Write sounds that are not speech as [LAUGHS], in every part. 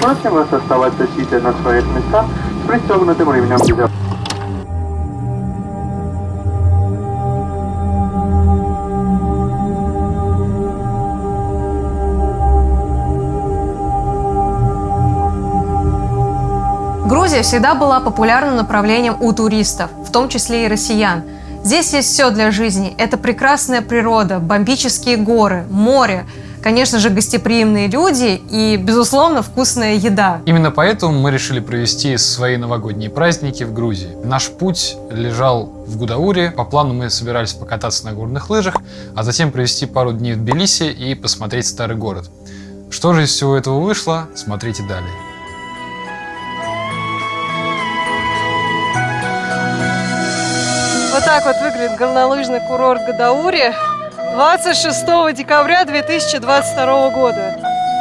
просим вас оставаться сидя на своих местах с пристегнутым ремнем безопасности. Грузия всегда была популярным направлением у туристов, в том числе и россиян. Здесь есть все для жизни. Это прекрасная природа, бомбические горы, море, конечно же, гостеприимные люди и, безусловно, вкусная еда. Именно поэтому мы решили провести свои новогодние праздники в Грузии. Наш путь лежал в Гудауре. По плану мы собирались покататься на горных лыжах, а затем провести пару дней в Тбилиси и посмотреть старый город. Что же из всего этого вышло, смотрите далее. Вот так вот выглядит горнолыжный курорт Гадаури 26 декабря 2022 года.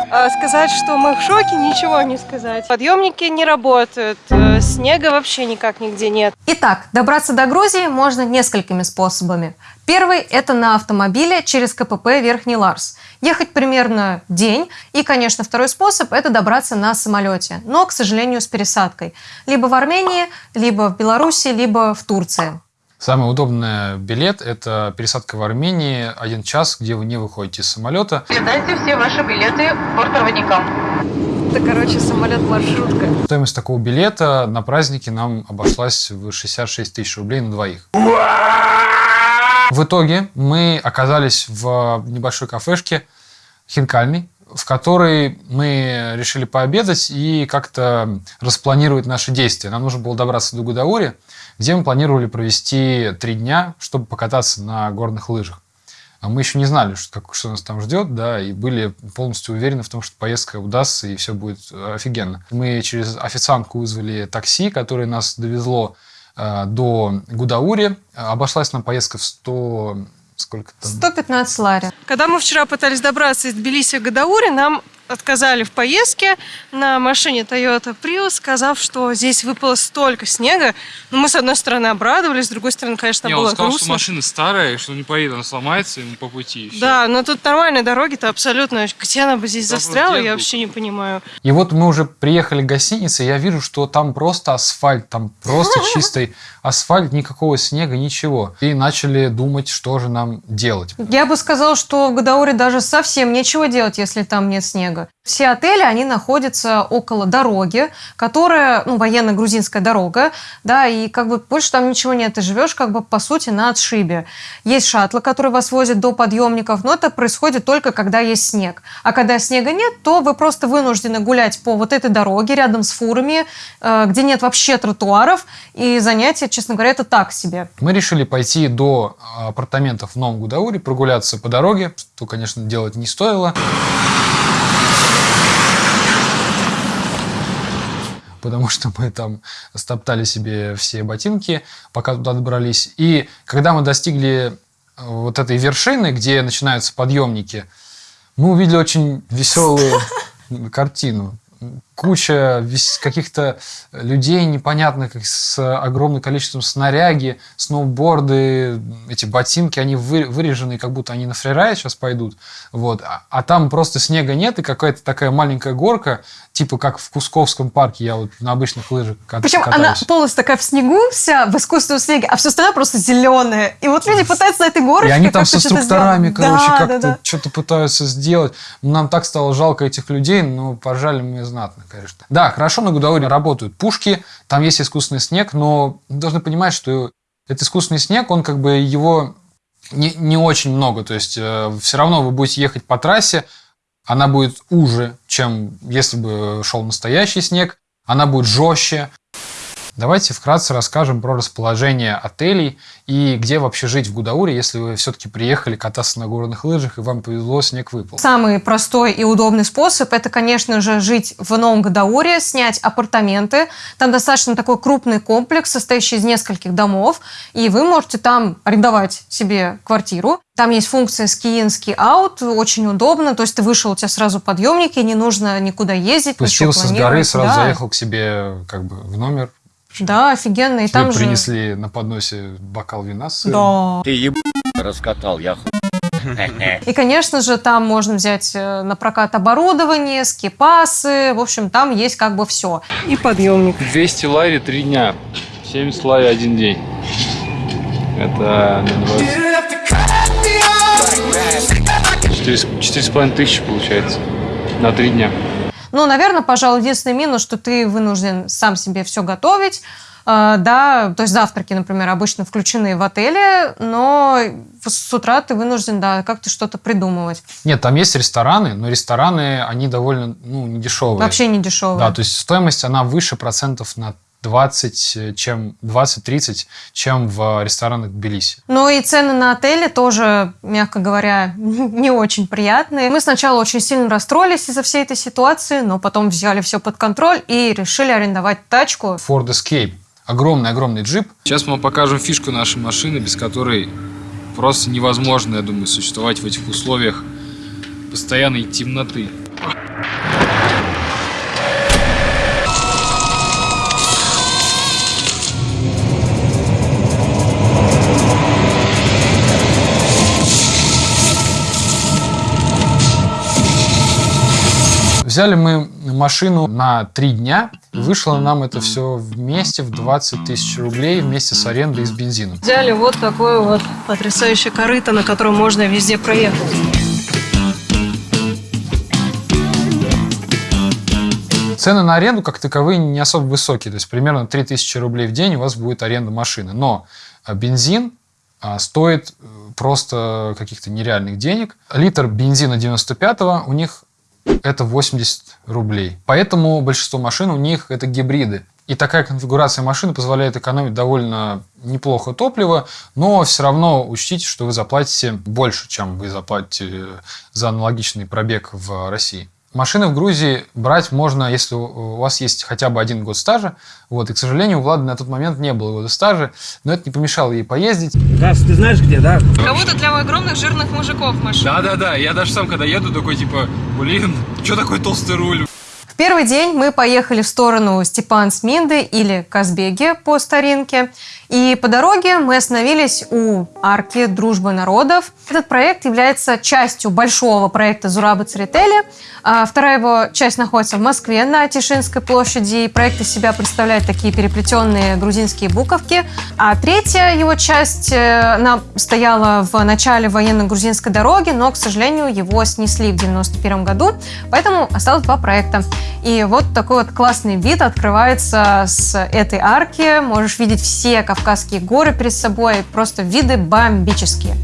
А сказать, что мы в шоке, ничего не сказать. Подъемники не работают, э, снега вообще никак нигде нет. Итак, добраться до Грузии можно несколькими способами. Первый – это на автомобиле через КПП Верхний Ларс. Ехать примерно день. И, конечно, второй способ – это добраться на самолете. Но, к сожалению, с пересадкой. Либо в Армении, либо в Беларуси, либо в Турции. Самый удобный билет – это пересадка в Армении, один час, где вы не выходите из самолета. Передайте все ваши билеты бортпроводникам. Это, короче, самолет-маршрутка. Стоимость такого билета на праздники нам обошлась в 66 тысяч рублей на двоих. В итоге мы оказались в небольшой кафешке хинкальной, в которой мы решили пообедать и как-то распланировать наши действия. Нам нужно было добраться до Гудаури, где мы планировали провести три дня, чтобы покататься на горных лыжах. А мы еще не знали, что, как, что нас там ждет, да, и были полностью уверены в том, что поездка удастся и все будет офигенно. Мы через официантку вызвали такси, которое нас довезло э, до Гудаури. Обошлась нам поездка в 100 сколько там? 115 лари. Когда мы вчера пытались добраться из Тбилиси в Гадаури, нам отказали в поездке на машине Toyota Prius, сказав, что здесь выпало столько снега. Но ну, мы, с одной стороны, обрадовались, с другой стороны, конечно, не, было он сказал, грустно. что машина старая, и что не поедет, она сломается ему по пути. Да, но тут нормальные дороги-то абсолютно. Где она бы здесь застряла, я вообще не понимаю. И вот мы уже приехали к гостинице, и я вижу, что там просто асфальт, там просто [LAUGHS] чистый асфальт, никакого снега, ничего. И начали думать, что же нам делать. Я бы сказал, что в Гадауре даже совсем нечего делать, если там нет снега. Все отели, они находятся около дороги, которая, ну, военно-грузинская дорога, да, и как бы больше там ничего нет. Ты живешь как бы по сути на отшибе. Есть шаттлы, которые вас возят до подъемников, но это происходит только когда есть снег. А когда снега нет, то вы просто вынуждены гулять по вот этой дороге рядом с фурами, э, где нет вообще тротуаров, и занятия, честно говоря, это так себе. Мы решили пойти до апартаментов в Новом Гудауре, прогуляться по дороге, что, конечно, делать не стоило. Потому что мы там стоптали себе все ботинки, пока туда добрались. И когда мы достигли э, вот этой вершины, где начинаются подъемники, мы увидели очень веселую [LAUGHS] картину куча каких-то людей непонятных с огромным количеством снаряги, сноуборды, эти ботинки, они вырежены, как будто они на фрирайд сейчас пойдут. Вот. А, а там просто снега нет, и какая-то такая маленькая горка, типа как в Кусковском парке, я вот на обычных лыжах катаюсь. Причем она полностью такая в снегу вся, в искусственном снеге, а все остальное просто зеленое. И вот люди пытаются на этой горочке И они там со инструкторами, короче, да, как-то да, да. что-то пытаются сделать. Нам так стало жалко этих людей, но поржали мы знатно конечно. Да, хорошо на Гудауре работают пушки, там есть искусственный снег, но должны понимать, что этот искусственный снег, он как бы его не, не очень много. То есть э, все равно вы будете ехать по трассе, она будет уже, чем если бы шел настоящий снег, она будет жестче. Давайте вкратце расскажем про расположение отелей и где вообще жить в Гудауре, если вы все-таки приехали кататься на горных лыжах и вам повезло, снег выпал. Самый простой и удобный способ – это, конечно же, жить в Новом Гудауре, снять апартаменты. Там достаточно такой крупный комплекс, состоящий из нескольких домов, и вы можете там арендовать себе квартиру. Там есть функция ski in, ski out, очень удобно. То есть ты вышел, у тебя сразу подъемники, не нужно никуда ездить, Спустился с горы, сразу да. заехал к себе как бы в номер, да, офигенно. И там принесли же... на подносе бокал вина с сыром. Да. Ты еб... раскатал, я [LAUGHS] И, конечно же, там можно взять э, на прокат оборудование, скипасы. В общем, там есть как бы все. И подъемник. 200 лари 3 дня. 70 лари один день. Это на 20. Четыре с половиной тысячи получается. На три дня. Ну, наверное, пожалуй, единственный минус, что ты вынужден сам себе все готовить. Э, Да, то есть завтраки, например, обычно включены в отеле, но с утра ты вынужден, да, как-то что-то придумывать. Нет, там есть рестораны, но рестораны, они довольно, ну, не дешевые. Вообще не дешево. Да, то есть стоимость, она выше процентов на 20, чем 20-30, чем в ресторанах Тбилиси. Ну и цены на отели тоже, мягко говоря, [LAUGHS] не очень приятные. Мы сначала очень сильно расстроились из-за всей этой ситуации, но потом взяли все под контроль и решили арендовать тачку. Ford Escape. Огромный-огромный джип. Сейчас мы вам покажем фишку нашей машины, без которой просто невозможно, я думаю, существовать в этих условиях постоянной темноты. Взяли мы машину на три дня. Вышло нам это все вместе в 20 тысяч рублей вместе с арендой и с бензином. Взяли вот такое вот потрясающее корыто, на котором можно везде проехать. Цены на аренду как таковые не особо высокие. То есть примерно 3000 рублей в день у вас будет аренда машины. Но а, бензин а, стоит э, просто каких-то нереальных денег. Литр бензина 95-го у них это 80 рублей. Поэтому большинство машин у них это гибриды. И такая конфигурация машины позволяет экономить довольно неплохо топливо, но все равно учтите, что вы заплатите больше, чем вы заплатите за аналогичный пробег в России. Машины в Грузии брать можно, если у вас есть хотя бы один год стажа. Вот. И, к сожалению, у Влады на тот момент не было года стажа, но это не помешало ей поездить. Газ, ты знаешь где, да? Кого-то для огромных жирных мужиков машина. Да-да-да, я даже сам, когда еду, такой типа, блин, что такой толстый руль? Первый день мы поехали в сторону Степан Сминды или Казбеги по старинке. И по дороге мы остановились у арки «Дружбы народов». Этот проект является частью большого проекта Зурабы Церетели. А Вторая его часть находится в Москве на Тишинской площади. И проект из себя представляет такие переплетенные грузинские буковки. А третья его часть э, она стояла в начале военно-грузинской дороги, но, к сожалению, его снесли в 91 году. Поэтому осталось два проекта. И вот такой вот классный вид открывается с этой арки. Можешь видеть все Кавказские горы перед собой. Просто виды бомбические.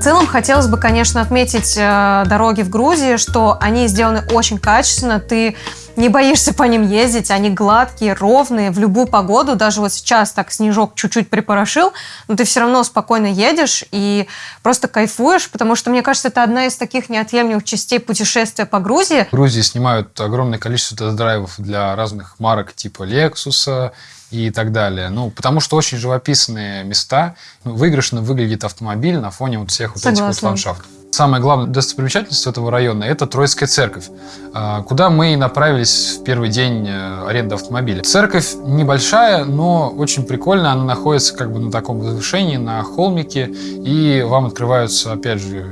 В целом хотелось бы, конечно, отметить э, дороги в Грузии, что они сделаны очень качественно. Ты не боишься по ним ездить, они гладкие, ровные, в любую погоду. Даже вот сейчас так снежок чуть-чуть припорошил, но ты все равно спокойно едешь и просто кайфуешь, потому что, мне кажется, это одна из таких неотъемлемых частей путешествия по Грузии. В Грузии снимают огромное количество тест-драйвов для разных марок типа Lexus и так далее. Ну, потому что очень живописные места. Ну, выигрышно выглядит автомобиль на фоне вот всех вот этих вот Согласна. ландшафтов. Самая главная достопримечательность этого района – это Троицкая церковь, а, куда мы и направились в первый день э, аренды автомобиля. Церковь небольшая, но очень прикольная. Она находится как бы на таком возвышении, на холмике, и вам открываются, опять же,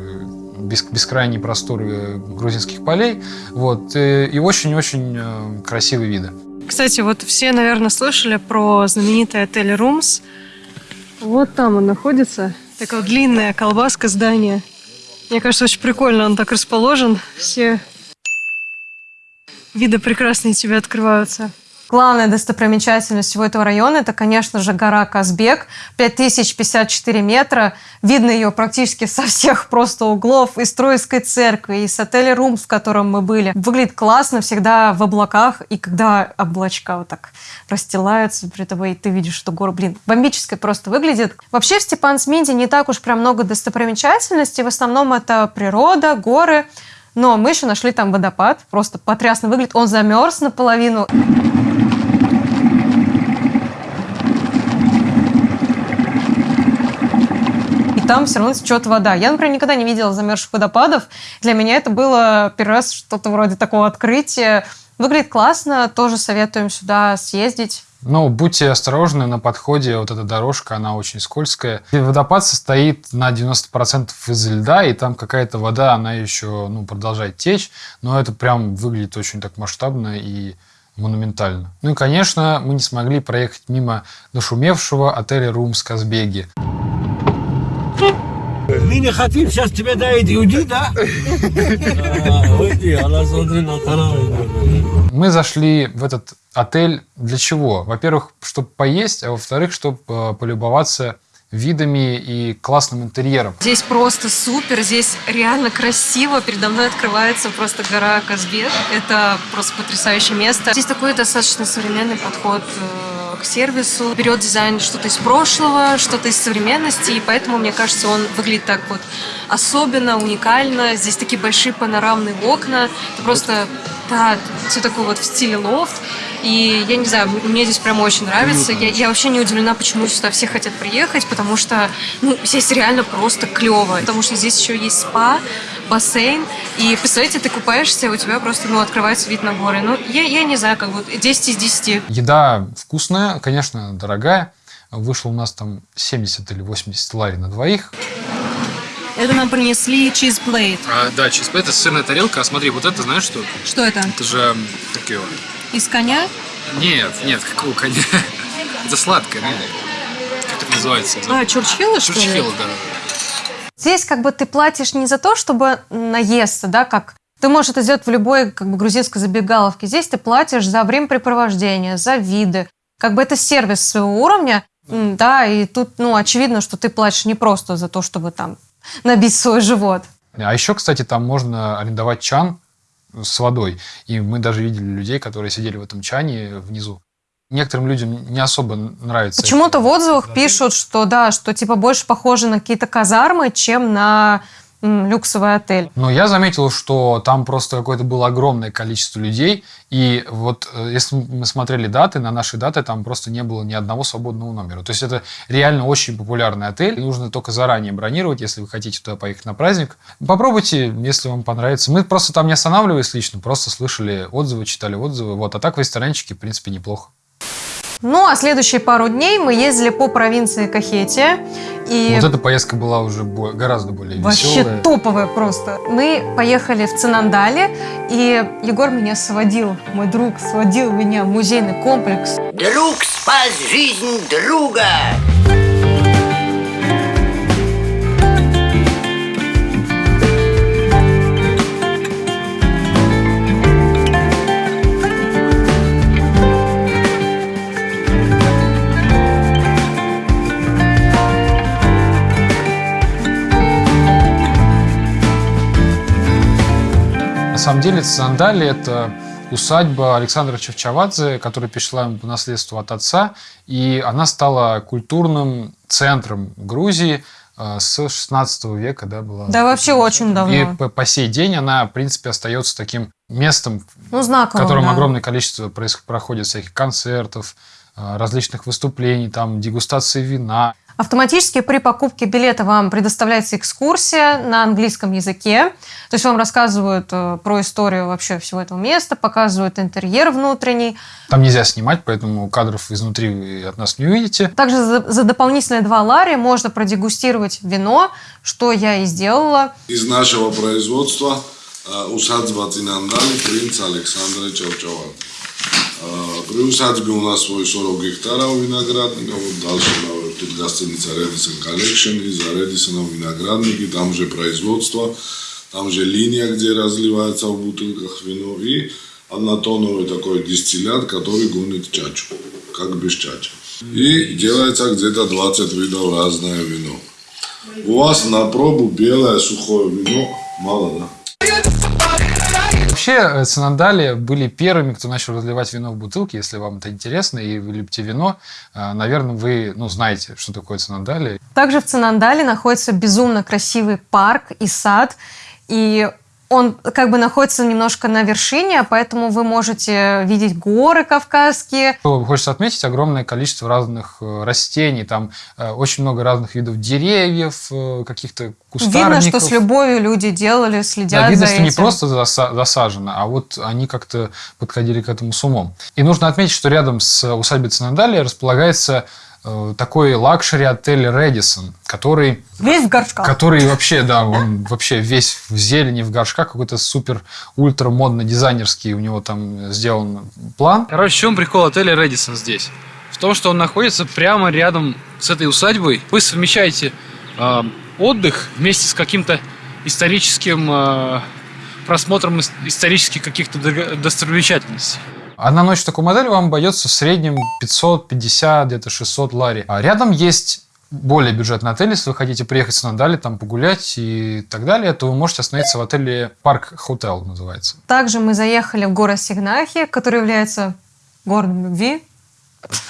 бес- бескрайние просторы грузинских полей. Вот, э, и очень-очень э, красивые виды. Кстати, вот все, наверное, слышали про знаменитый отель Румс. Вот там он находится. Такая длинная колбаска здания. Мне кажется, очень прикольно он так расположен. Все виды прекрасные тебе открываются. Главная достопримечательность всего этого района – это, конечно же, гора Казбек. 5054 метра. Видно ее практически со всех просто углов. Из Троицкой церкви, из отеля Румс, в котором мы были. Выглядит классно, всегда в облаках. И когда облачка вот так расстилаются перед тобой, и ты видишь, что гора, блин, бомбически просто выглядит. Вообще в Степан-Сминде не так уж прям много достопримечательностей. В основном это природа, горы. Но мы еще нашли там водопад. Просто потрясно выглядит. Он замерз наполовину. И там все равно течет вода. Я, например, никогда не видела замерзших водопадов. Для меня это было первый раз что-то вроде такого открытия. Выглядит классно, тоже советуем сюда съездить. Ну, будьте осторожны на подходе, вот эта дорожка, она очень скользкая. И водопад состоит на 90% из льда, и там какая-то вода, она еще ну, продолжает течь, но это прям выглядит очень так масштабно и монументально. Ну и, конечно, мы не смогли проехать мимо нашумевшего отеля «Румс» Казбеги. Мы не хотим, сейчас тебе дают иуди, да? [LAUGHS] А, уйди, она смотри на. Мы зашли в этот отель для чего? Во-первых, чтобы поесть, а во-вторых, чтобы э, полюбоваться видами и классным интерьером. Здесь просто супер, здесь реально красиво. Передо мной открывается просто гора Казбек. Это просто потрясающее место. Здесь такой достаточно современный подход э, к сервису. Берет дизайн что-то из прошлого, что-то из современности, и поэтому, мне кажется, он выглядит так вот особенно, уникально. Здесь такие большие панорамные окна. Это просто, да, все такое вот в стиле лофт. И я не знаю, мне здесь прям очень нравится. Я, я вообще не удивлена, почему сюда все хотят приехать, потому что ну, здесь реально просто клево. Потому что здесь еще есть спа, бассейн. И представляете, ты купаешься, у тебя просто ну, открывается вид на горы. Ну, я, я не знаю, как вот 10 из 10. Еда вкусная, конечно, дорогая. Вышло у нас там 70 или 80 лари на двоих. Это нам принесли чизплейт. А, да, чизплейт это сырная тарелка. А смотри, вот это знаешь что? Что это? Это же, как его? Из коня? Нет, нет, какого коня? [LAUGHS] Это сладкое, наверное. Как это называется? А, чурчхела, что ли? Чурчхела, да. Здесь как бы ты платишь не за то, чтобы наесться, да, как ты можешь это сделать в любой как бы, грузинской забегаловке. Здесь ты платишь за времяпрепровождение, за виды. Как бы это сервис своего уровня, да, и тут, ну, очевидно, что ты платишь не просто за то, чтобы там набить свой живот. А еще, кстати, там можно арендовать чан с водой. И мы даже видели людей, которые сидели в этом чане внизу. Некоторым людям не особо нравится. Почему-то в отзывах пишут, что да, что типа больше похоже на какие-то казармы, чем на люксовый отель. Но я заметил, что там просто какое-то было огромное количество людей. И вот э, если мы смотрели даты, на наши даты там просто не было ни одного свободного номера. То есть это реально очень популярный отель. Нужно только заранее бронировать, если вы хотите туда поехать на праздник. Попробуйте, если вам понравится. Мы просто там не останавливались лично, просто слышали отзывы, читали отзывы. Вот. А так в ресторанчике, в принципе, неплохо. Ну, а следующие пару дней мы ездили по провинции Кахетия. И Вот эта поездка была уже бо- гораздо более Вообще веселая. топовая просто. Мы поехали в Цинандале, и Егор меня сводил, мой друг сводил меня в музейный комплекс. Друг спас жизнь друга. Самом деле Цинандали – это усадьба Александра Чевчавадзе, которая перешла ему по наследству от отца, и она стала культурным центром Грузии э, с 16 века, да, была. Да вообще очень И давно. по, по сей день она, в принципе, остается таким местом, Ну, в знаково, котором да. огромное количество проис- проходит всяких концертов, э, различных выступлений, там, дегустации вина. Автоматически при покупке билета вам предоставляется экскурсия на английском языке. То есть вам рассказывают э, про историю вообще всего этого места, показывают интерьер внутренний. Там нельзя снимать, поэтому кадров изнутри вы от нас не увидите. Также за, за дополнительные 2 лари можно продегустировать вино, что я и сделала. из нашего производства э, усадьба Цинандали принц Александра Чавчават. При усадьбе у нас свой 40 гектаров виноградника, вот дальше на- тут гостиница Redison Collection, и за Redison виноградники, там же производство, там же линия, где разливается в бутылках вино, и однотоновый такой дистиллят, который гонит чачу, как без чачи. И делается где-то 20 видов разное вино. У вас на пробу белое сухое вино мало, да? Вообще, э, Цинандали были первыми, кто начал разливать вино в бутылки. Если вам это интересно и вы любите вино, э, наверное, вы ну, знаете, что такое Цинандали. Также в Цинандале находится безумно красивый парк и сад. И Он как бы находится немножко на вершине, поэтому вы можете видеть горы кавказские. Хочется отметить огромное количество разных э, растений, там э, очень много разных видов деревьев, э, каких-то кустарников. Видно, что с любовью люди делали, следят Да, видно, за что не этим. просто заса- засажено, а вот они как-то подходили к этому с умом. И нужно отметить, что рядом с усадьбой Цинандалия располагается э, такой лакшери-отель Редисон, который Весь в горшках. Который вообще, да, он вообще весь в зелени, в горшках, какой-то супер ультра модно дизайнерский у него там сделан план. Короче, в чем прикол отеля Редисон здесь? В том, что он находится прямо рядом с этой усадьбой. Вы совмещаете э, отдых вместе с каким-то историческим э, просмотром ис- исторических каких-то достопримечательностей. Одна ночь в таком отеле вам обойдется в среднем 550, где-то 600 лари. А рядом есть более бюджетный отель, если вы хотите приехать с Надали, там погулять и так далее, то вы можете остановиться в отеле Парк Хотел называется. Также мы заехали в город Сигнахи, который является городом любви. [LAUGHS]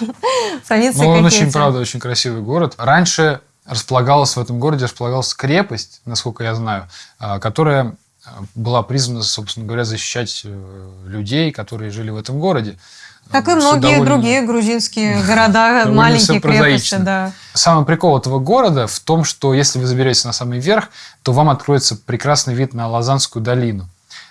Провинция Ну, он очень, правда, очень красивый город. Раньше располагалась в этом городе располагалась крепость, насколько я знаю, а, которая была призвана, собственно говоря, защищать э, людей, которые жили в этом городе. Как и Всё многие довольно- другие грузинские [LAUGHS] города, маленькие крепости, да. Самый прикол этого города в том, что если вы заберетесь на самый верх, то вам откроется прекрасный вид на Лазанскую долину.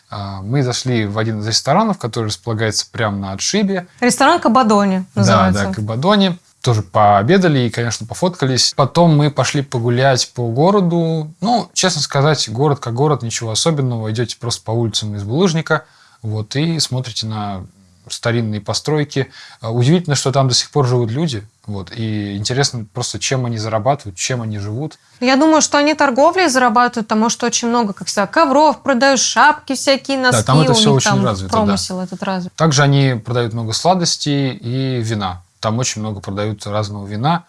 А, Мы зашли в один из ресторанов, который располагается прямо на отшибе. Ресторан Кабадони называется. Да, да, Кабадоне. Тоже пообедали и, конечно, пофоткались. Потом мы пошли погулять по городу. Ну, честно сказать, город как город, ничего особенного. Идете просто по улицам из булыжника, вот, и смотрите на старинные постройки. А, Удивительно, что там до сих пор живут люди. Вот, и интересно просто, чем они зарабатывают, чем они живут. Я думаю, что они торговлей зарабатывают, потому что очень много, как всегда, ковров продают, шапки всякие, носки. там это у них очень там развито, да. этот развит. Также они продают много сладостей и вина. Там очень много продают разного вина.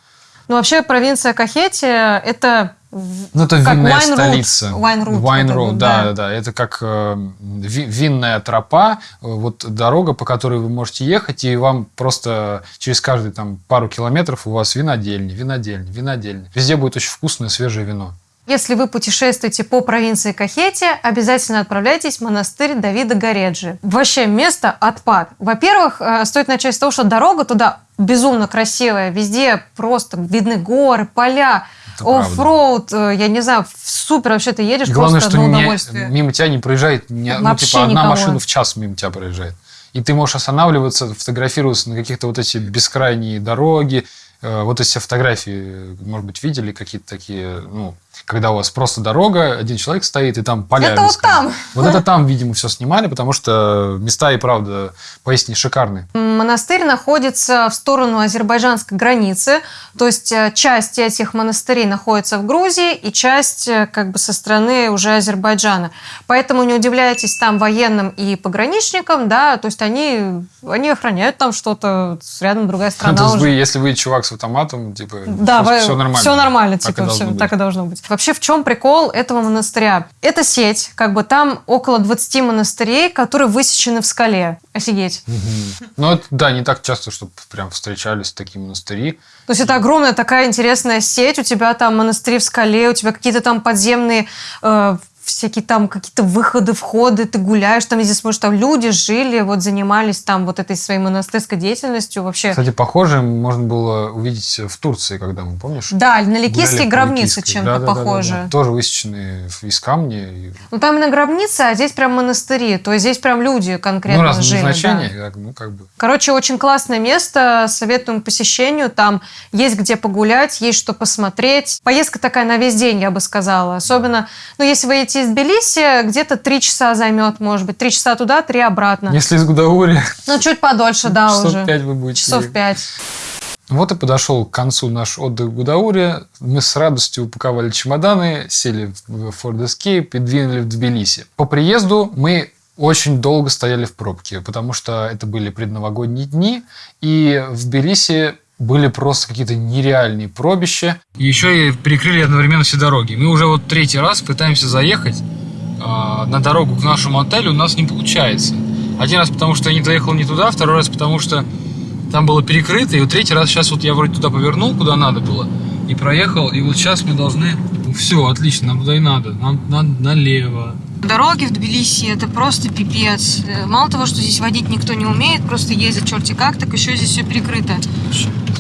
Ну, вообще, провинция Кахетия – это Ну, это как винная wine столица. Wine route. Wine road, да, да, да. Это как э, ви- винная тропа, э, вот дорога, по которой вы можете ехать, и вам просто через каждые там пару километров у вас винодельни, винодельни, винодельни. Везде будет очень вкусное свежее вино. Если вы путешествуете по провинции Кахетия, обязательно отправляйтесь в монастырь Давида Гореджи. Вообще место отпад. Во-первых, э, стоит начать с того, что дорога туда безумно красивая. Везде просто видны горы, поля, оффроуд. э, Я не знаю, супер вообще ты едешь, Главное, просто что одно не- удовольствие. мимо тебя не проезжает, ни- ну, типа одна никого. машина в час мимо тебя проезжает. И ты можешь останавливаться, фотографироваться на каких-то вот эти бескрайние дороги. Э, Вот эти фотографии, может быть, видели какие-то такие, ну, когда у вас просто дорога, один человек стоит, и там поля. Это вот там. Вот это там, видимо, все снимали, потому что места и правда поистине шикарные. Монастырь находится в сторону азербайджанской границы, то есть э, часть этих монастырей находится в Грузии и часть э, как бы со стороны уже Азербайджана. Поэтому не удивляйтесь там военным и пограничникам, да, то есть они, они охраняют там что-то, рядом другая То страна есть уже. вы, если вы чувак с автоматом, типа, Да, все, вы- нормально. Все нормально, Так типа, всё быть. так и должно быть. Вообще, в чем прикол этого монастыря? Это сеть, как бы там около 20 монастырей, которые высечены в скале. Офигеть. Ну, это, да, не так часто, чтобы прям встречались такие монастыри. То есть это огромная такая интересная сеть, у тебя там монастыри в скале, у тебя какие-то там подземные э, всякие там какие-то выходы, входы, ты гуляешь там везде смотришь, там люди жили, вот занимались там вот этой своей монастырской деятельностью вообще. Кстати, похоже можно было увидеть в Турции, когда мы, помнишь? Да, на ликийские гробницы чем-то Да-да-да-да-да. похожи. Тоже высеченные из камня. и- Ну там именно гробницы, а здесь прям монастыри, то есть здесь прям люди конкретно Ну, жили. да. назначения, как- ну, как бы. Короче, очень классное место, советуем посещению. Там есть где погулять, есть что посмотреть. Поездка такая на весь день, я бы сказала. Особенно, ну, если вы едете из Тбилиси, где-то три часа займет, может быть. Три часа туда, три обратно. Если из Гудаури, Ну, чуть подольше, да, часов уже. пять вы будете. Часов пять. Вот и подошел к концу наш отдых в Гудауре. Мы с радостью упаковали чемоданы, сели в Ford Escape и двинули в Тбилиси. По приезду мы очень долго стояли в пробке, потому что это были предновогодние дни, и в Тбилиси были просто какие-то нереальные пробища. Еще и перекрыли одновременно все дороги. Мы уже вот третий раз пытаемся заехать а, на дорогу к нашему отелю, у нас не получается. Один раз потому, что я не доехал не туда, второй раз потому, что там было перекрыто, и вот третий раз сейчас вот я вроде туда повернул, куда надо было, и проехал, и вот сейчас мы должны... Все, отлично, нам туда и надо. Нам надо налево. Дороги в Тбилиси это просто пипец. Мало того, что здесь водить никто не умеет, просто ездить черти как, так еще здесь все прикрыто.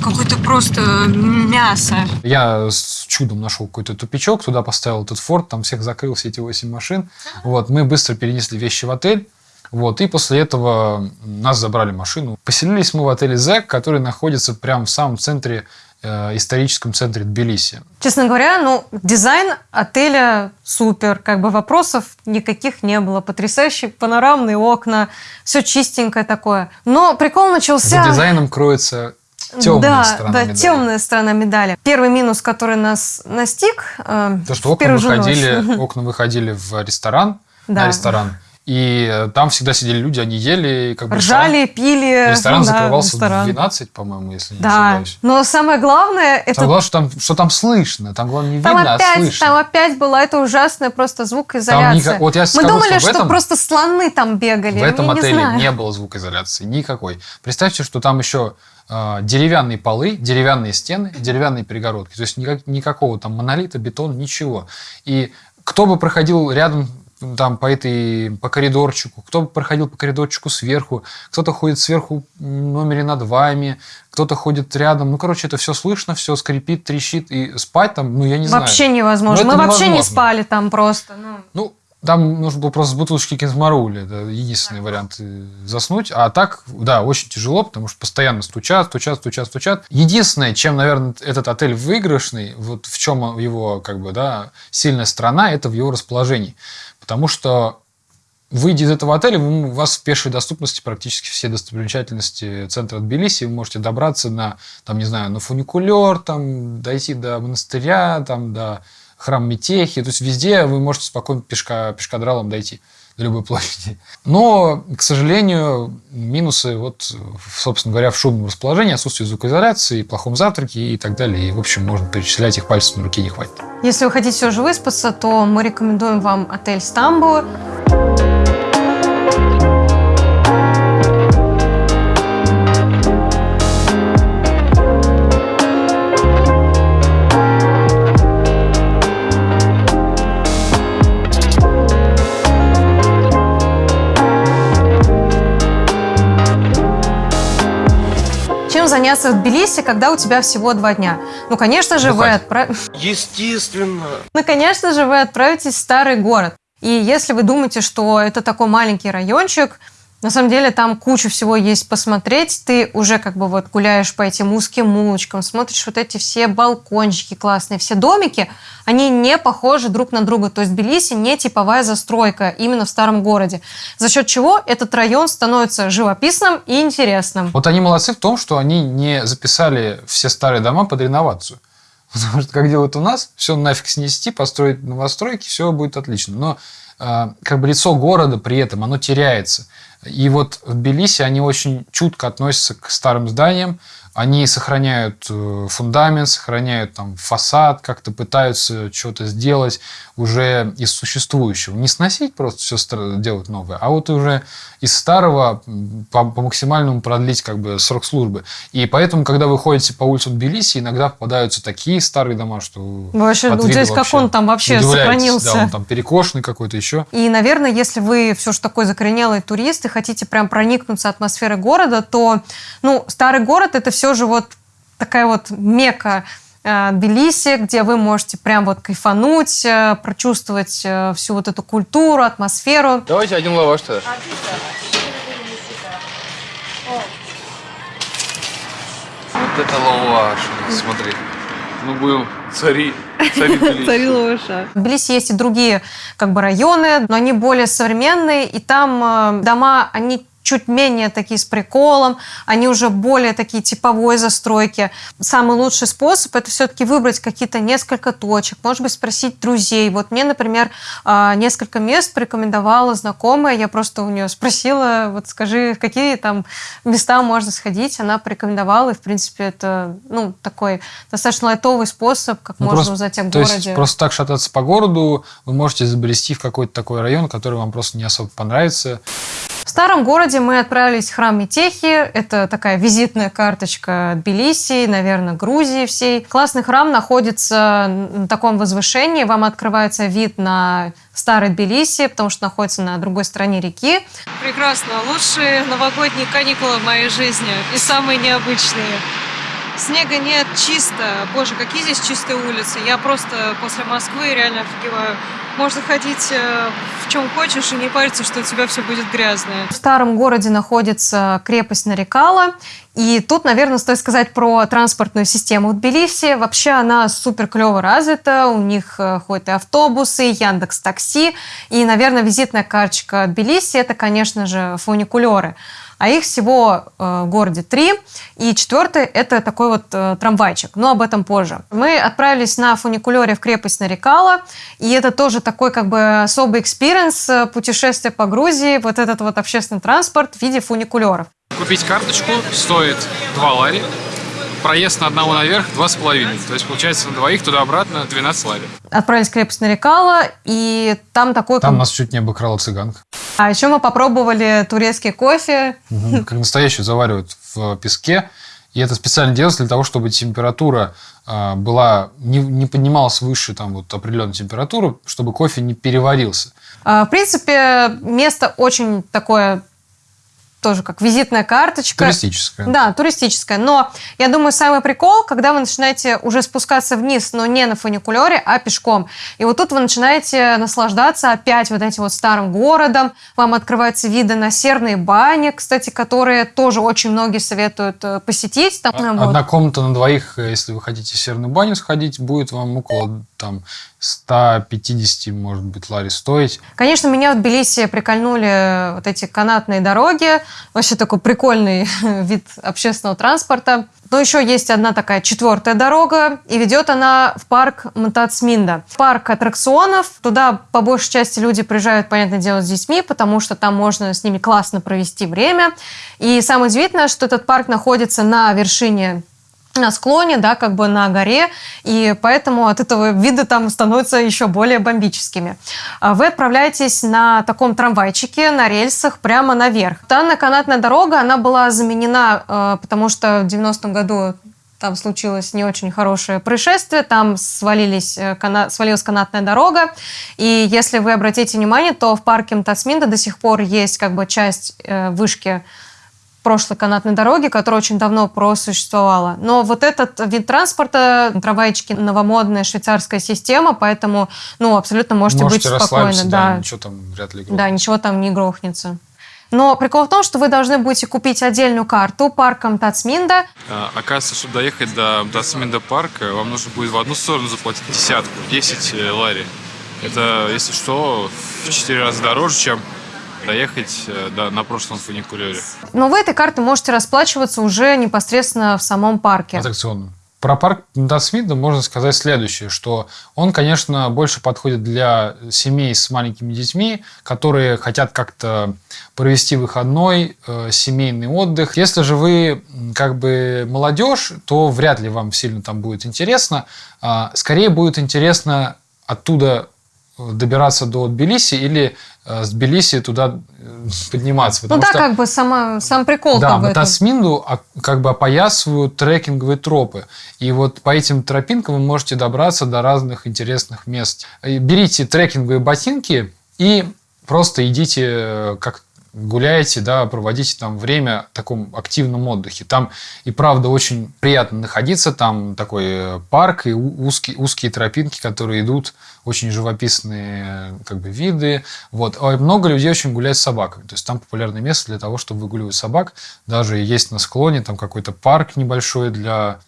Какое-то просто мясо. Я с чудом нашел какой-то тупичок, туда поставил этот форт, там всех закрыл, все эти 8 машин. Вот, мы быстро перенесли вещи в отель. Вот, и после этого нас забрали машину. Поселились мы в отеле «Зэк», который находится прямо в самом центре, историческом центре Тбилиси. Честно говоря, ну, дизайн отеля супер. Как бы вопросов никаких не было. Потрясающие панорамные окна. Все чистенькое такое. Но прикол начался... За дизайном кроется темная да, сторона да, медали. темная сторона медали. Первый минус, который нас настиг, э, То, что окна ночь. выходили, [LAUGHS] окна выходили в ресторан, Да. на ресторан, и э, там всегда сидели люди, они ели, как бы Ржали, пили. ресторан, ну да, закрывался ресторан. в 12, по-моему, если не Да, ошибаюсь. но самое главное, это Там главное, что там, что там слышно, там главное не Там видно, а опять, слышно. там опять была эта ужасная просто звукоизоляция. никак- вот я Мы думали, что в что, этом- просто слоны там бегали. В этом Я не отеле знаю. не было звукоизоляции никакой. Представьте, что там еще э, деревянные полы, деревянные стены, деревянные перегородки. То есть никак- никакого там монолита, бетона, ничего. И кто бы проходил рядом там по этой по коридорчику, кто бы проходил по коридорчику сверху, кто-то ходит сверху в номере над вами, кто-то ходит рядом. Ну, короче, это все слышно, все скрипит, трещит, и спать там, ну, я не знаю. Вообще невозможно. Ну, Мы это вообще не невозможно. спали там просто. ну. Ну, там нужно было просто с бутылочки кензмарули. Это единственный вариант э, заснуть. А так, да, очень тяжело, потому что постоянно стучат, стучат, стучат, стучат. Единственное, чем, наверное, этот отель выигрышный, вот в чем его, как бы, да, сильная сторона, это в его расположении. Потому что Выйдя из этого отеля, у вас в пешей доступности практически все достопримечательности центра Тбилиси. Вы можете добраться на, там, не знаю, на фуникулер, там, дойти до монастыря, там, до храма Метехи. То есть везде вы можете спокойно пешка, пешкадралом дойти до любой площади. Но, к сожалению, минусы, вот, собственно говоря, в шумном расположении, отсутствие звукоизоляции, плохом завтраке и так далее. И, в общем, можно перечислять их пальцев на руке не хватит. Если вы хотите все же выспаться, то мы рекомендуем вам отель Стамбул. Заняться в Тбилиси, когда у тебя всего два дня? Ну, конечно же, вы Бухать. отправ... Естественно. Ну, конечно же, вы отправитесь в старый город. И если вы думаете, что это такой маленький райончик, на самом деле там куча всего есть посмотреть. Ты уже как бы вот гуляешь по этим узким улочкам, смотришь вот эти все балкончики классные, все домики, они не похожи друг на друга. То есть Тбилиси не типовая застройка именно в старом городе. За счет чего этот район становится живописным и интересным. Вот они молодцы в том, что они не записали все старые дома под реновацию. [LAUGHS] Потому что, как делают у нас, все нафиг снести, построить новостройки, все будет отлично. Но э, как бы лицо города при этом, оно теряется. И вот в Тбилиси они очень чутко относятся к старым зданиям, они сохраняют э, фундамент, сохраняют там фасад, как-то пытаются что-то сделать уже из существующего. Не сносить просто все делать новое, а вот уже из старого по, по максимальному продлить как бы срок службы. И поэтому, когда вы ходите по улицам Тбилиси, иногда попадаются такие старые дома, что вообще удивляетесь, как он там вообще сохранился. Да, он там перекошенный какой-то еще. И, наверное, если вы все же такой закоренелый турист и хотите прям проникнуться атмосферой города, то, ну, старый город это все же вот такая вот мека э, Тбилиси, где вы можете прям вот кайфануть, э, прочувствовать э, всю вот эту культуру, атмосферу. Давайте один лаваш тогда. Вот это лаваш, смотри. Ну, будем цари, цари [LAUGHS] Тбилиси. В Тбилиси есть и другие как бы районы, но они более современные, и там дома, они чуть менее такие с приколом, они уже более такие типовой застройки. Самый лучший способ это все-таки выбрать какие-то несколько точек, может быть, спросить друзей. Вот мне, например, э, несколько мест порекомендовала знакомая, я просто у нее спросила, вот скажи, в какие там места можно сходить, она порекомендовала, и, в принципе, это, ну, такой достаточно лайтовый способ, как Ну, можно просто- узнать о То городе. есть просто так шататься по городу вы можете забрести в какой-то такой район, который вам просто не особо понравится. В старом городе мы отправились в храм Метехи. Это такая визитная карточка Тбилиси, наверное, Грузии всей. Классный храм находится на таком возвышении. Вам открывается вид на старый Тбилиси, потому что находится на другой стороне реки. Прекрасно. Лучшие новогодние каникулы в моей жизни. И самые необычные. Снега нет, чисто. Боже, какие здесь чистые улицы. Я просто после Москвы реально офигеваю. Можно ходить э, чем хочешь и не париться, что у тебя все будет грязное. В старом городе находится крепость Нарикала. И тут, наверное, стоит сказать про транспортную систему в Тбилиси. Вообще она супер клево развита. У них э, ходят и автобусы, Яндекс Такси. И, наверное, визитная карточка Тбилиси – это, конечно же, фуникулеры а их всего э, в городе три. И четвертый – это такой вот э, трамвайчик, но об этом позже. Мы отправились на фуникулере в крепость Нарикала, и это тоже такой как бы особый experience э, путешествия по Грузии, вот этот вот общественный транспорт в виде фуникулеров. Купить карточку стоит 2 лари, проезд на одного наверх два с половиной. То есть, получается, на двоих туда-обратно 12 лари. Отправились в крепость Нарикала, и там такой... Там нас чуть не обыкрала цыганка. А еще мы попробовали турецкий кофе. Угу. Как настоящий заваривают в песке. И это специально делается для того, чтобы температура э, была не, не поднималась выше там, вот, определенной температуры, чтобы кофе не переварился. А, в принципе, место очень такое тоже как визитная карточка. Туристическая. Да, туристическая. Но я думаю, самый прикол, когда вы начинаете уже спускаться вниз, но не на фуникулере, а пешком. И вот тут вы начинаете наслаждаться опять вот этим вот старым городом. Вам открываются виды на серные бани, кстати, которые тоже очень многие советуют э, посетить. Там, а, вот. Одна комната на двоих, э, если вы хотите в серную баню сходить, будет вам около там 150, может быть, лари стоить. Конечно, меня в Тбилиси прикольнули вот эти канатные дороги. Вообще такой прикольный [LAUGHS] вид общественного транспорта. Но еще есть одна такая четвертая дорога, и ведет она в парк Мтацминда. Парк аттракционов. Туда по большей части люди приезжают, понятное дело, с детьми, потому что там можно с ними классно провести время. И самое удивительное, что этот парк находится на вершине склоне, да, как бы на горе, и поэтому от этого виды там становятся еще более бомбическими. А вы отправляетесь на таком трамвайчике на рельсах прямо наверх. Данная канатная дорога, она была заменена, э, потому что в 90-м году там случилось не очень хорошее происшествие, там свалились, э, кана... свалилась канатная дорога, и если вы обратите внимание, то в парке Мтасминда до сих пор есть как бы часть э, вышки прошлой канатной дороги, которая очень давно просуществовала. Но вот этот вид транспорта, трамвайчики, новомодная швейцарская система, поэтому, ну, абсолютно можете, можете быть спокойны. Да, да, ничего там вряд ли грохнется. Да, ничего там не грохнется. Но прикол в том, что вы должны будете купить отдельную карту парком Тацминда. А, оказывается, чтобы доехать до Тацминда парка, вам нужно будет в одну сторону заплатить десятку, 10 э, лари. Это, если что, в 4 раза дороже, чем доехать э, да, на прошлом фуникулере. Но вы этой картой можете расплачиваться уже непосредственно в самом парке. Аттракционно. Про парк Дасвида можно сказать следующее, что он, конечно, больше подходит для семей с маленькими детьми, которые хотят как-то провести выходной, э, семейный отдых. Если же вы как бы молодежь, то вряд ли вам сильно там будет интересно. А, скорее будет интересно оттуда добираться до Тбилиси или э, с Тбилиси туда э, подниматься. Ну да, что, как бы сама, сам прикол Да, в Тасминду как бы опоясывают трекинговые тропы. И вот по этим тропинкам вы можете добраться до разных интересных мест. Берите трекинговые ботинки и просто идите э, как гуляете, да, проводите там время в таком активном отдыхе. Там и правда очень приятно находиться, там такой парк и узкие, узкие тропинки, которые идут, очень живописные как бы виды. Вот. А много людей очень гуляют с собаками. То есть там популярное место для того, чтобы выгуливать собак. Даже есть на склоне там какой-то парк небольшой для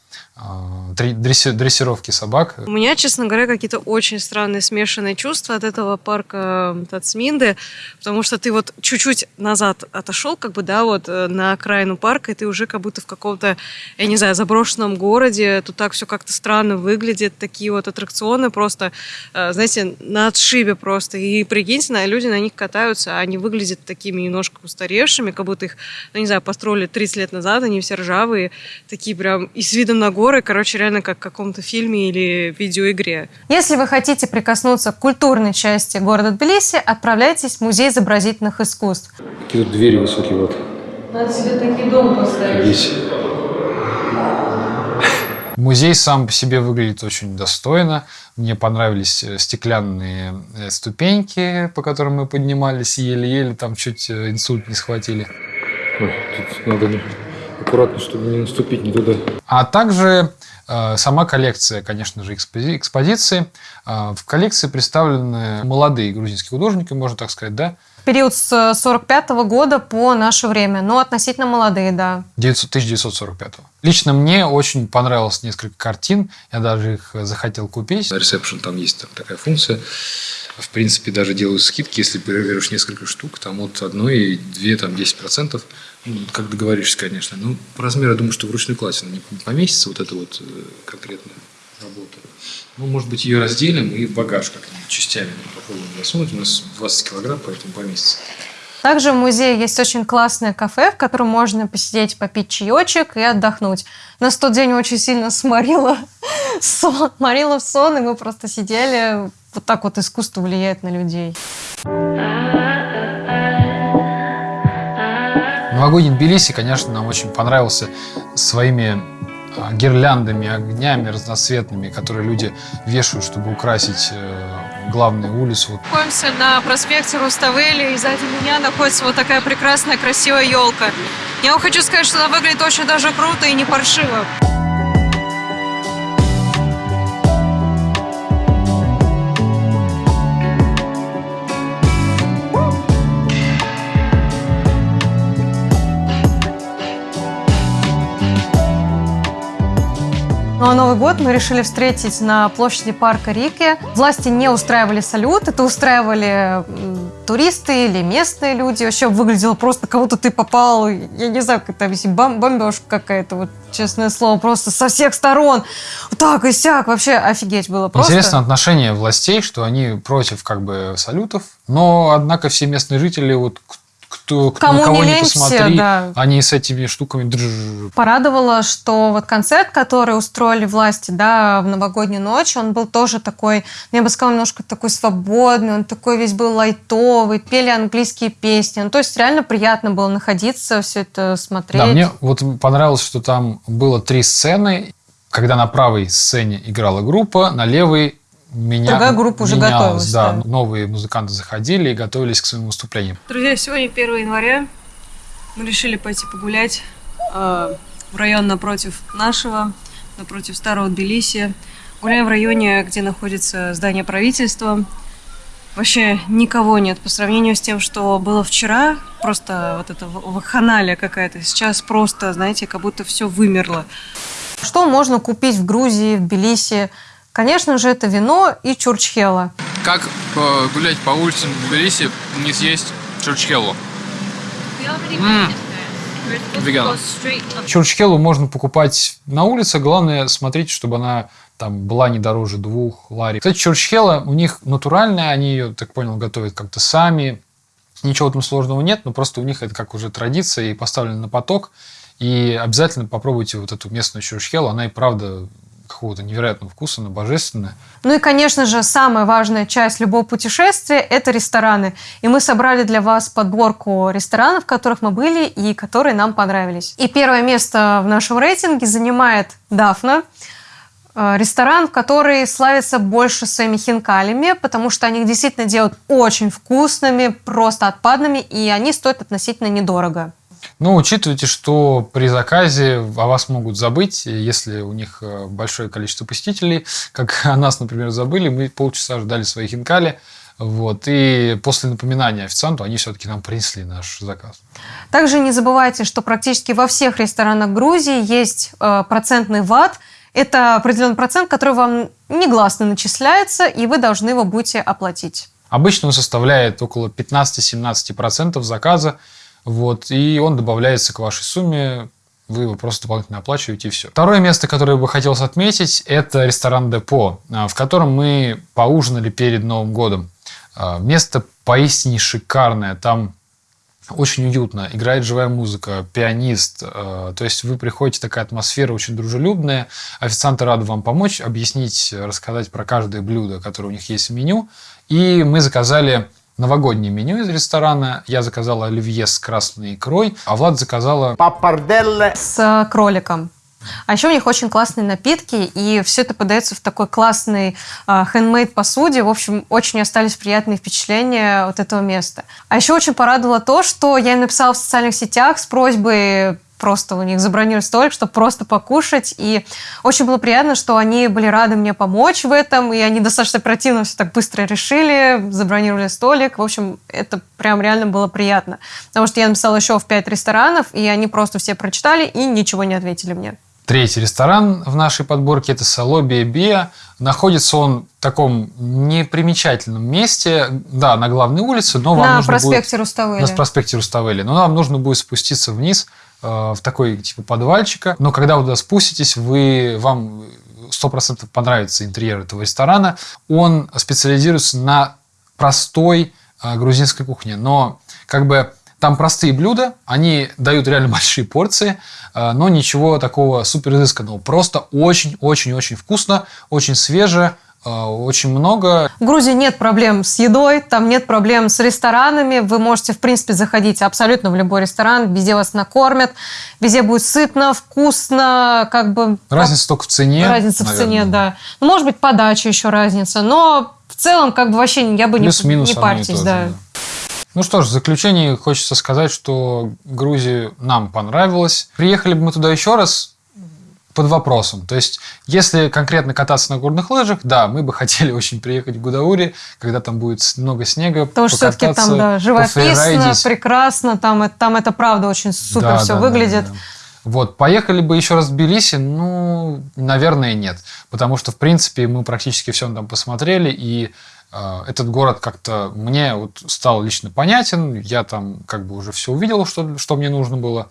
а, дрессировки собак. У меня, честно говоря, какие-то очень странные смешанные чувства от этого парка Тацминды, потому что ты вот чуть-чуть назад отошел, как бы, да, вот э, на окраину парка, и ты уже как будто в каком-то, я не знаю, заброшенном городе, тут так все как-то странно выглядит, такие вот аттракционы просто, э, знаете, на отшибе просто, и прикиньте, на, люди на них катаются, а они выглядят такими немножко устаревшими, как будто их, ну, не знаю, построили 30 лет назад, они все ржавые, такие прям и с видом на горы, короче, реально как в каком-то фильме или видеоигре. Если вы хотите прикоснуться к культурной части города Тбилиси, отправляйтесь в Музей изобразительных искусств. Какие тут двери высокие вот. Надо себе такие дом поставить. Здесь. Музей сам по себе выглядит очень достойно. Мне понравились э, стеклянные э, ступеньки, по которым мы поднимались, еле-еле там чуть э, инсульт не схватили. Ой, тут надо аккуратно, чтобы не наступить не туда. А также э, сама коллекция, конечно же, экспози- экспозиции. Э, в коллекции представлены молодые грузинские художники, можно так сказать, да? Период с 45 года по наше время, но относительно молодые, да. 900 1945. Лично мне очень понравилось несколько картин, я даже их захотел купить. На ресепшн там есть там такая функция. В принципе, даже делают скидки, если берешь несколько штук, там от одной и две, там 10%. Ну, как договоришься, конечно. Ну, по размеру, я думаю, что вручную классе она не поместится, вот эта вот э, конкретная работа. Ну, может быть, ее разделим и в багаж как-нибудь частями попробуем засунуть. У нас 20 килограмм, поэтому поместится. Также в музее есть очень классное кафе, в котором можно посидеть, попить чаечек и отдохнуть. Нас в тот день очень сильно сморило, [LAUGHS] сон, сморило в сон, и мы просто сидели. Вот так вот искусство влияет на людей. Новогодний Тбилиси, конечно, нам очень понравился своими гирляндами, огнями разноцветными, которые люди вешают, чтобы украсить э, главную улицу. Находимся на проспекте Руставели, и сзади меня находится вот такая прекрасная, красивая елка. Я вам хочу сказать, что она выглядит очень даже круто и не паршиво. Ну а Новый год мы решили встретить на площади парка Рики. Власти не устраивали салют, это устраивали туристы или местные люди. Вообще выглядело просто, будто ты попал, я не знаю, как это бом- бомбежка какая-то, вот честное слово, просто со всех сторон. Так и сяк, вообще офигеть было просто. Интересно отношение властей, что они против как бы салютов, но однако все местные жители вот кто, Кому кого не не посмотри, да. они с этими штуками. Порадовало, что вот концерт, который устроили власти, да, в новогоднюю ночь, он был тоже такой, ну, я бы сказала, немножко такой свободный, он такой весь был лайтовый, пели английские песни. Ну, то есть реально приятно было находиться, все это смотреть. Да, мне вот понравилось, что там было три сцены, когда на правой сцене играла группа, на левой меня Другая группа уже менялась, готовилась, Да, да. новые музыканты заходили и готовились к своим выступлениям. Друзья, сегодня 1 января. Мы решили пойти погулять э, в район напротив нашего, напротив старого Тбилиси. Гуляем в районе, где находится здание правительства. Вообще никого нет по сравнению с тем, что было вчера. Просто вот это в- вакханалия какая-то. Сейчас просто, знаете, как будто все вымерло. Что можно купить в Грузии, в Тбилиси? Конечно же, это вино и чурчхела. Как э, гулять по улицам Тбилиси, не съесть чурчхеллу? Веган. Чурчхелу можно покупать на улице, главное смотреть, чтобы она там была не дороже двух лари. Кстати, чурчхела у них натуральная, они ее, так понял, готовят как-то сами. Ничего там сложного нет, но просто у них это как уже традиция и поставлено на поток. И обязательно попробуйте вот эту местную чурчхелу, она и правда какого-то невероятного вкуса, она божественная. Ну и, конечно же, самая важная часть любого путешествия – это рестораны. И мы собрали для вас подборку ресторанов, в которых мы были и которые нам понравились. И первое место в нашем рейтинге занимает Дафна. Э, Ресторан, который славится больше своими хинкалями, потому что они их действительно делают очень вкусными, просто отпадными, и они стоят относительно недорого. Но учитывайте, что при заказе о вас могут забыть, если у них э, большое количество посетителей, [LAUGHS] как о нас, например, забыли, мы полчаса ждали свои хинкали, вот, и после напоминания официанту они все-таки нам принесли наш заказ. Также не забывайте, что практически во всех ресторанах Грузии есть э, процентный ват. Это определенный процент, который вам негласно начисляется, и вы должны его будете оплатить. Обычно он составляет около 15-17% заказа, вот, и он добавляется к вашей сумме, вы его просто дополнительно оплачиваете и все. Второе место, которое бы хотелось отметить, это ресторан Депо, а, в котором мы поужинали перед Новым годом. А, Место поистине шикарное, там Очень уютно, играет живая музыка, пианист. э, То есть вы приходите, такая атмосфера очень дружелюбная. Официанты рады вам помочь, объяснить, рассказать про каждое блюдо, которое у них есть в меню. И мы заказали новогоднее меню из ресторана. Я заказала оливье с красной икрой, а Влад заказала С э, кроликом. А еще у них очень классные напитки, и все это подается в такой классной э, хендмейд посуде. В общем, очень остались приятные впечатления от этого места. А еще очень порадовало то, что я им написала в социальных сетях с просьбой просто у них забронировать столик, чтобы просто покушать. И очень было приятно, что они были рады мне помочь в этом, и они достаточно оперативно все так быстро решили, забронировали столик. В общем, это прям реально было приятно. Потому что я написала еще в пять ресторанов, и они просто все прочитали и ничего не ответили мне. Третий ресторан в нашей подборке – это Сало Биа. Находится он в таком непримечательном месте, да, на главной улице, но вам На нужно проспекте будет... Руставели. На проспекте Руставели. Но вам нужно будет спуститься вниз в такой типа подвальчика. Но когда вы туда спуститесь, вы, вам сто процентов понравится интерьер этого ресторана. Он специализируется на простой э, грузинской кухне, но как бы там простые блюда, они дают реально [LAUGHS] большие порции, э, но ничего такого супер изысканного. Просто очень-очень-очень вкусно, очень свеже, э, очень много. В Грузии нет проблем с едой, там нет проблем с ресторанами. Вы можете, в принципе, заходить абсолютно в любой ресторан, везде вас накормят, везде будет сытно, вкусно, как бы... Разница только в цене. Разница в наверное. цене, да. Ну, может быть, подача еще разница, но в целом, как бы вообще я бы не, Плюс-минус не и парьтесь, то же, да. да. Ну что ж, в заключение хочется сказать, что Грузия нам понравилась. Приехали бы мы туда еще раз под вопросом. То есть, если конкретно кататься на горных лыжах, да, мы бы [LAUGHS] хотели очень приехать в Гудаури, когда там будет много снега, Потому что все-таки там, да, живописно, прекрасно, там, это- там это правда очень супер Да, все да, да, выглядит. да, да. Вот, поехали бы еще раз в Тбилиси? Ну, наверное, нет. Потому что, в принципе, мы практически все там посмотрели, и э, этот город как-то мне вот стал лично понятен. Я там как бы уже все увидел, что, что мне нужно было.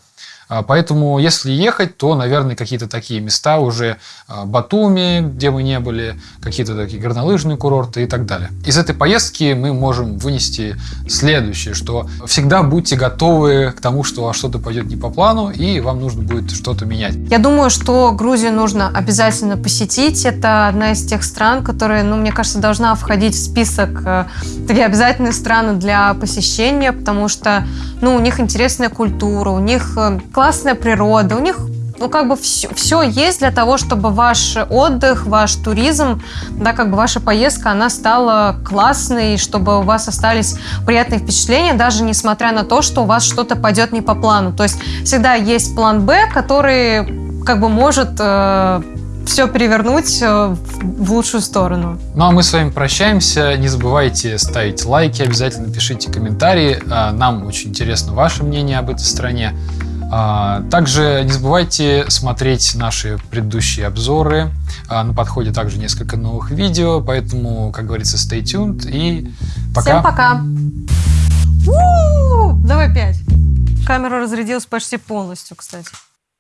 А, Поэтому, если ехать, то, наверное, какие-то такие места уже а, Батуми, где мы не были, какие-то такие горнолыжные курорты и так далее. Из этой поездки мы можем вынести следующее, что всегда будьте готовы к тому, что что-то пойдет не по плану, и вам нужно будет что-то менять. Я думаю, что Грузию нужно обязательно посетить. Это одна из тех стран, которая, ну, мне кажется, должна входить в список э, такие обязательные страны для посещения, потому что, ну, у них интересная культура, у них э, классная природа, у них ну, как бы все, все есть для того, чтобы ваш отдых, ваш туризм, да, как бы ваша поездка, она стала классной, чтобы у вас остались приятные впечатления, даже несмотря на то, что у вас что-то пойдет не по плану. То есть всегда есть план Б, который как бы может все перевернуть э, в в лучшую сторону. Ну а мы с вами прощаемся. Не забывайте ставить лайки, обязательно пишите комментарии. А, Нам очень интересно ваше мнение об этой стране. А, Также не забывайте смотреть наши предыдущие обзоры. А, На подходе также несколько новых видео, поэтому, как говорится, stay tuned и пока. Всем пока! У-у-у! Давай пять. Камера разрядилась почти полностью, кстати.